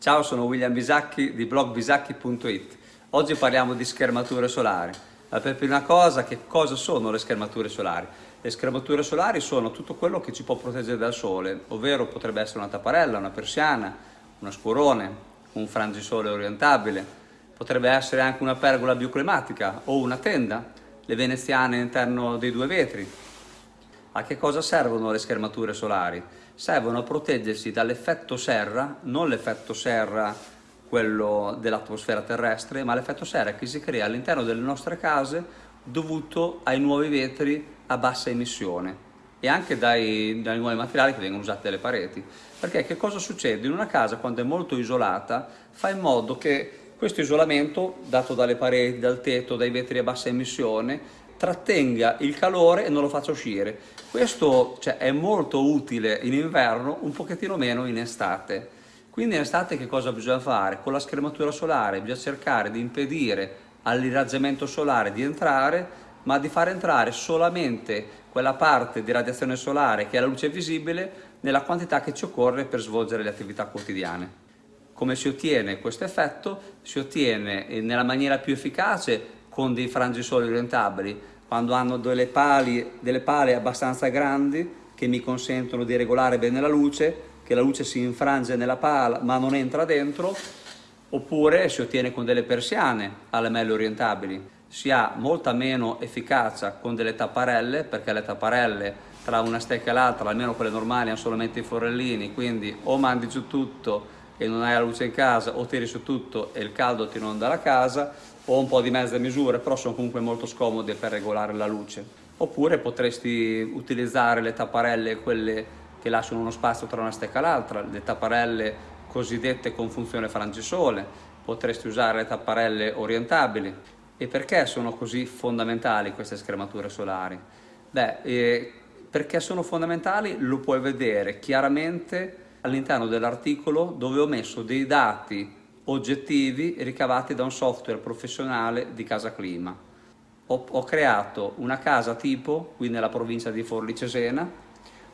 Ciao, sono William Bisacchi di blogbisacchi.it. Oggi parliamo di schermature solari. Ma per prima cosa, che cosa sono le schermature solari? Le schermature solari sono tutto quello che ci può proteggere dal sole, ovvero potrebbe essere una tapparella, una persiana, una scurone, un frangisole orientabile, potrebbe essere anche una pergola bioclimatica o una tenda, le veneziane all'interno dei due vetri. A che cosa servono le schermature solari? servono a proteggersi dall'effetto serra, non l'effetto serra quello dell'atmosfera terrestre, ma l'effetto serra che si crea all'interno delle nostre case dovuto ai nuovi vetri a bassa emissione e anche dai, dai nuovi materiali che vengono usati dalle pareti. Perché che cosa succede? In una casa quando è molto isolata fa in modo che questo isolamento dato dalle pareti, dal tetto, dai vetri a bassa emissione trattenga il calore e non lo faccia uscire. Questo cioè, è molto utile in inverno, un pochettino meno in estate. Quindi in estate che cosa bisogna fare? Con la schermatura solare bisogna cercare di impedire all'irraggiamento solare di entrare, ma di far entrare solamente quella parte di radiazione solare che è la luce visibile nella quantità che ci occorre per svolgere le attività quotidiane. Come si ottiene questo effetto? Si ottiene nella maniera più efficace con dei frangisoli orientabili, quando hanno delle, pali, delle pale abbastanza grandi che mi consentono di regolare bene la luce, che la luce si infrange nella pala ma non entra dentro, oppure si ottiene con delle persiane a lamelle orientabili. Si ha molta meno efficacia con delle tapparelle, perché le tapparelle tra una stecca e l'altra, almeno quelle normali, hanno solamente i forellini, quindi o mandi giù tutto e non hai la luce in casa o tiri su tutto e il caldo ti inonda la casa o un po' di mezze misure però sono comunque molto scomode per regolare la luce oppure potresti utilizzare le tapparelle quelle che lasciano uno spazio tra una stecca e l'altra le tapparelle cosiddette con funzione frangisole potresti usare le tapparelle orientabili e perché sono così fondamentali queste schermature solari? Beh, eh, perché sono fondamentali lo puoi vedere chiaramente all'interno dell'articolo dove ho messo dei dati oggettivi ricavati da un software professionale di Casa Clima. Ho, ho creato una casa tipo qui nella provincia di Forlì Cesena,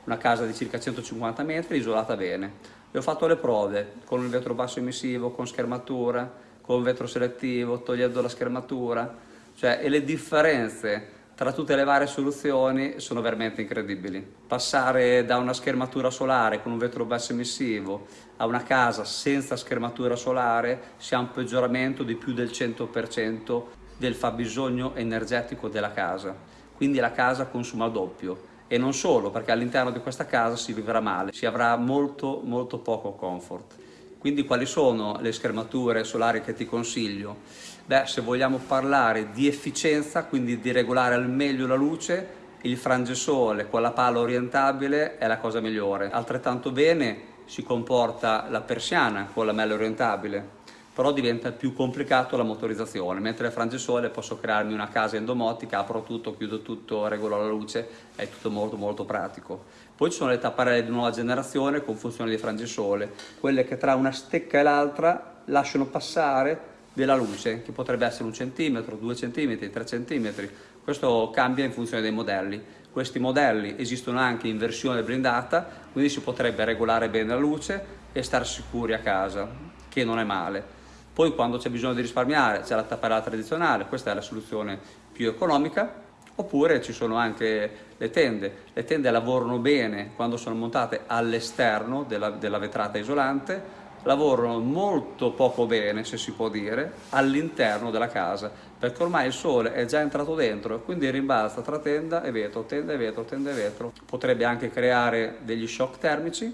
una casa di circa 150 metri isolata bene. E ho fatto le prove con il vetro basso emissivo, con schermatura, con vetro selettivo, togliendo la schermatura, cioè, e le differenze tra tutte le varie soluzioni sono veramente incredibili. Passare da una schermatura solare con un vetro basso emissivo a una casa senza schermatura solare si ha un peggioramento di più del 100% del fabbisogno energetico della casa. Quindi la casa consuma doppio e non solo perché all'interno di questa casa si vivrà male, si avrà molto molto poco comfort. Quindi quali sono le schermature solari che ti consiglio? Beh, se vogliamo parlare di efficienza, quindi di regolare al meglio la luce, il frangesole con la pala orientabile è la cosa migliore. Altrettanto bene si comporta la persiana con la mela orientabile però diventa più complicato la motorizzazione, mentre il frangisole posso crearmi una casa endomotica, apro tutto, chiudo tutto, regolo la luce, è tutto molto molto pratico. Poi ci sono le tapparelle di nuova generazione con funzione di frangisole, quelle che tra una stecca e l'altra lasciano passare della luce, che potrebbe essere un centimetro, due centimetri, tre centimetri, questo cambia in funzione dei modelli. Questi modelli esistono anche in versione blindata, quindi si potrebbe regolare bene la luce e stare sicuri a casa, che non è male. Poi quando c'è bisogno di risparmiare c'è la tapparella tradizionale, questa è la soluzione più economica, oppure ci sono anche le tende. Le tende lavorano bene quando sono montate all'esterno della, della vetrata isolante, lavorano molto poco bene, se si può dire, all'interno della casa, perché ormai il sole è già entrato dentro, quindi rimbalza tra tenda e vetro, tenda e vetro, tenda e vetro. Potrebbe anche creare degli shock termici,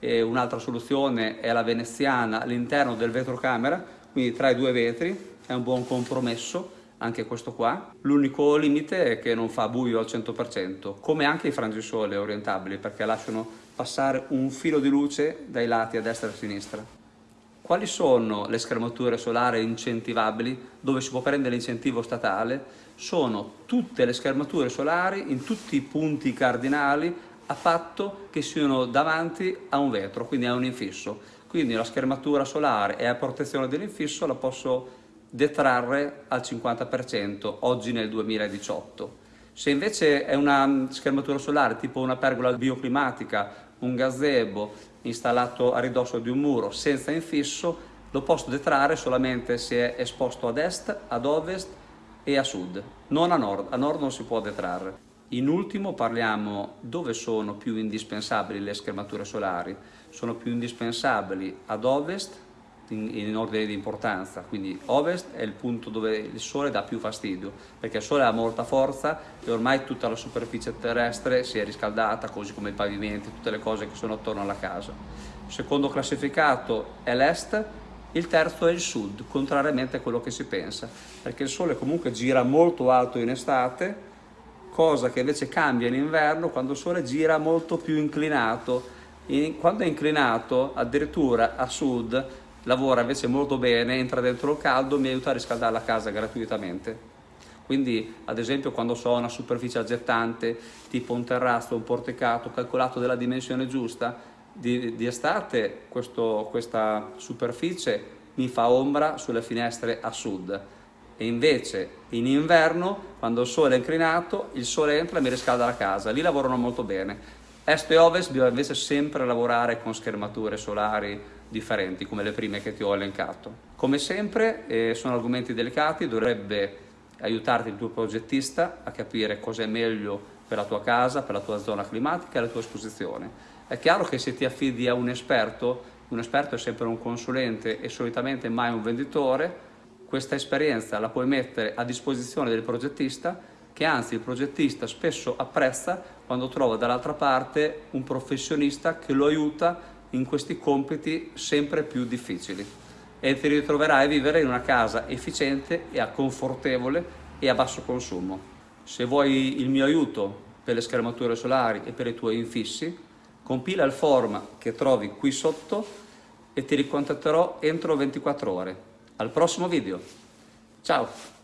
un'altra soluzione è la veneziana all'interno del vetrocamera, quindi tra i due vetri, è un buon compromesso anche questo qua. L'unico limite è che non fa buio al 100%, come anche i frangisole orientabili, perché lasciano passare un filo di luce dai lati a destra e a sinistra. Quali sono le schermature solari incentivabili dove si può prendere l'incentivo statale? Sono tutte le schermature solari in tutti i punti cardinali a patto che siano davanti a un vetro, quindi a un infisso. Quindi la schermatura solare e a protezione dell'infisso la posso detrarre al 50% oggi nel 2018. Se invece è una schermatura solare tipo una pergola bioclimatica un gazebo installato a ridosso di un muro senza infisso, lo posso detrarre solamente se è esposto ad est, ad ovest e a sud, non a nord, a nord non si può detrarre. In ultimo parliamo dove sono più indispensabili le schermature solari, sono più indispensabili ad ovest in, in, ordine di importanza, quindi ovest è il punto dove il sole dà più fastidio, perché il sole ha molta forza e ormai tutta la superficie terrestre si è riscaldata, così come i pavimenti, tutte le cose che sono attorno alla casa. Il secondo classificato è l'est, il terzo è il sud, contrariamente a quello che si pensa, perché il sole comunque gira molto alto in estate, cosa che invece cambia in inverno quando il sole gira molto più inclinato. In, quando è inclinato, addirittura a sud, lavora invece molto bene, entra dentro il caldo, mi aiuta a riscaldare la casa gratuitamente. Quindi ad esempio quando so una superficie aggettante, tipo un terrazzo, un porticato, calcolato della dimensione giusta, di, di estate questo, questa superficie mi fa ombra sulle finestre a sud e invece in inverno quando il sole è inclinato il sole entra e mi riscalda la casa, lì lavorano molto bene. Est e ovest bisogna invece sempre lavorare con schermature solari differenti come le prime che ti ho elencato. Come sempre eh, sono argomenti delicati, dovrebbe aiutarti il tuo progettista a capire cosa è meglio per la tua casa, per la tua zona climatica e la tua esposizione. È chiaro che se ti affidi a un esperto, un esperto è sempre un consulente e solitamente mai un venditore, questa esperienza la puoi mettere a disposizione del progettista che anzi il progettista spesso apprezza quando trova dall'altra parte un professionista che lo aiuta in questi compiti sempre più difficili e ti ritroverai a vivere in una casa efficiente e confortevole e a basso consumo. Se vuoi il mio aiuto per le schermature solari e per i tuoi infissi, compila il form che trovi qui sotto e ti ricontatterò entro 24 ore. Al prossimo video. Ciao!